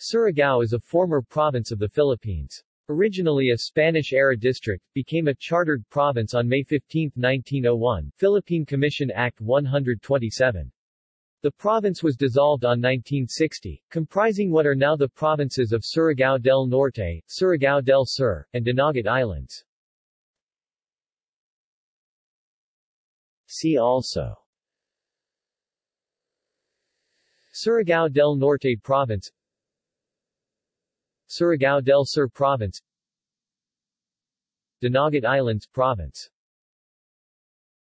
Surigao is a former province of the Philippines. Originally a Spanish-era district, became a chartered province on May 15, 1901, Philippine Commission Act 127. The province was dissolved on 1960, comprising what are now the provinces of Surigao del Norte, Surigao del Sur, and Dinagat Islands. See also Surigao del Norte Province Surigao del Sur Province Dinagat Islands Province